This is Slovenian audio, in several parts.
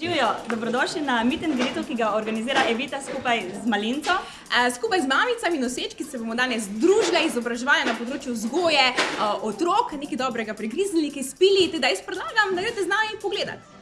Živijo, dobrodošli na meet greetu, ki ga organizira Evita skupaj z Malinco. Skupaj z mamicami nosečki se bomo danes združili, izobraževali na področju vzgoje otrok, nekaj dobrega prigriznili, nekaj spili, teda jaz predlagam, da greste z nami pogledat.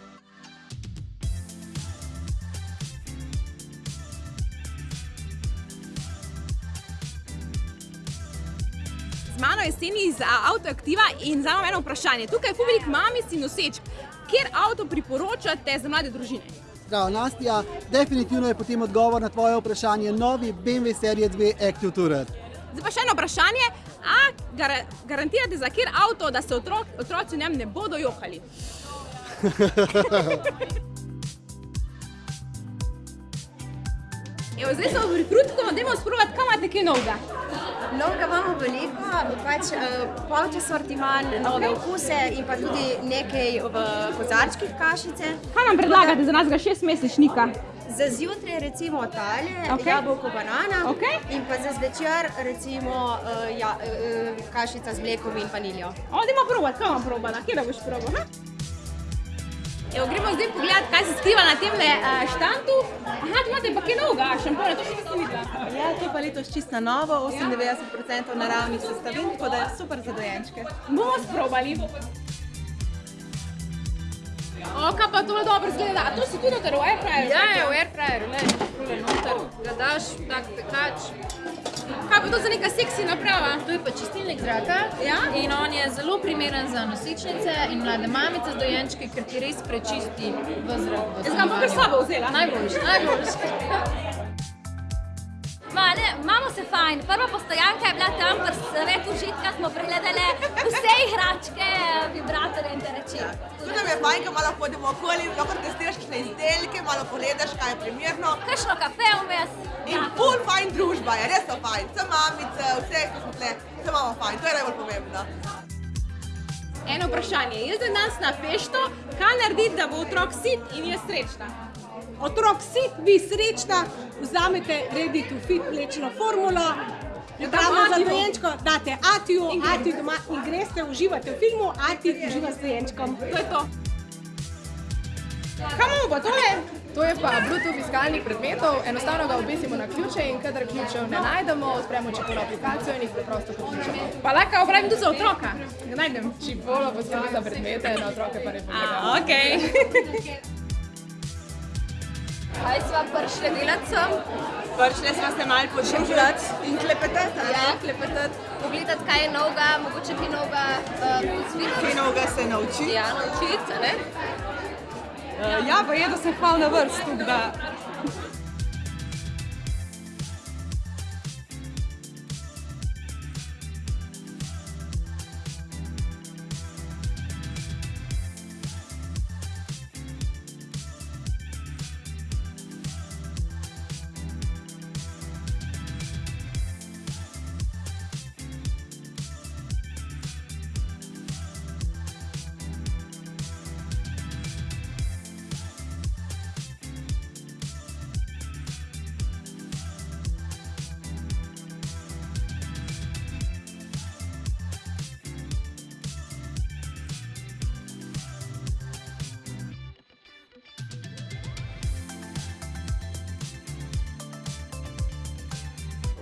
Z mano je Seni iz Autoaktiva in zdaj imam eno vprašanje. Tukaj je publik mamic in nosečk. Kjer avto priporočate za mlade družine? Zdravo, Nastja. Definitivno je potem odgovor na tvoje vprašanje novi BMW serije 2 Active Tourer. Zdaj pa še eno vprašanje. A gar garantirate za kjer avto, da se otrok, otroci v njem ne bodo jokali? Evo, zdaj smo v rekrutku, dajmo sprovat, kam imate kaj novega? Novega imamo veliko, pač uh, polče sortiman, nove Ok. okuse in pa tudi nekaj v kozarčkih kašice. Kaj nam predlagate za nas ga šestmesečnika? Za zjutraj recimo tale, Ok. okay. jabolko banana Ok. in pa za zvečer recimo uh, ja, uh, kašica z mlekom in vaniljo. O, dajmo provat, kaj bom probala, kje da boš probal? Evo, gremo zdaj pogledat, kaj se skriva na tem uh, štantu. Aha, tu imate pa kaj novega, šampone, to še nisem videla. Ja, to pa letos čisto na novo, 98% naravnih sestavin, tako da je super za dojenčke. Bomo sprobali. O, kaj pa to dobro zgleda. A to si tudi noter v airfryeru? Ja, je v airfryerju, le, tole noter, ga daš, tak tekač. Kaj pa to za neka seksi naprava? To je pa čistilnik zraka Ja? in on je zelo primeren za nosečnice in mlade mamice z dojenčki, ker ti res prečisti v zrak. v Jaz ga bom kar s sabo vzela. Najboljši, najboljši. Se fajn. Prva postojanka je bila tam, pri svetu užitka smo pregledali vse igračke, vibratorje in te reči. Tudi nam je fajn, ko malo hodimo okoli, lahko testiraš kakšne izdelke, malo pogledaš, kaj je primerno. Kakšno kafe vmes. In ful fajn družba je, res so fajn. Vse mamice, vse, ki smo tle, vse imamo fajn, to je najbolj pomembno. Eno vprašanje. Jaz zdaj danes na fešto, kaj narediti, da bo otrok sit in je srečna? Otrok sit, vi srečna, vzamete ready to fit mlečno formulo, pripravljeno za dojenčko, date Atiju. Ati doma in greste, uživate v filmu, Ati uživa s dojenčkom. To je to. Kaj imamo pa tole? To je pa Bluetooth iskalnik predmetov, enostavno ga obesimo na ključe in kadar ključev ne najdemo, odpremo čipolo aplikacijo in jih preprosto poključimo. Pa lahko uporabim tudi za otroka. Ga najdem. Čipolo poskrbi za predmete, na otroke pa ne pomaga. A, okej. Kaj sva prišli delat sem? Prišli smo se malo podružiti in klepetati. Ja, klepetati, pogledat, kaj je novega, mogoče kaj novega uh. Kaj novega se nauči. Ja, naučiti, ne? Ja, pa je, da sem hval na vrst, tako da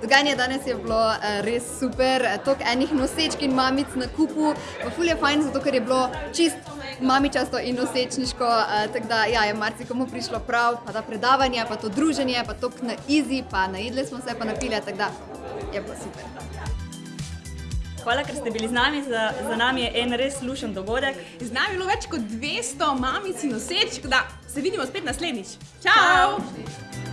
Dogajanje danes je bilo eh, res super, toliko enih nosečk in mamic na kupu. Pa Ful je fajn, zato ker je bilo čist mamičasto in nosečniško, eh, tako da ja, je marsikomu prišlo prav, pa ta predavanje, pa to druženje, pa to na easy, pa najedli smo se, pa napili, tako da je bilo super. Hvala, ker ste bili z nami. Za, za nami je en res lušen dogodek. Z nami je bilo več kot 200 mamic in nosečk, da se vidimo spet naslednjič. Čau! Čau.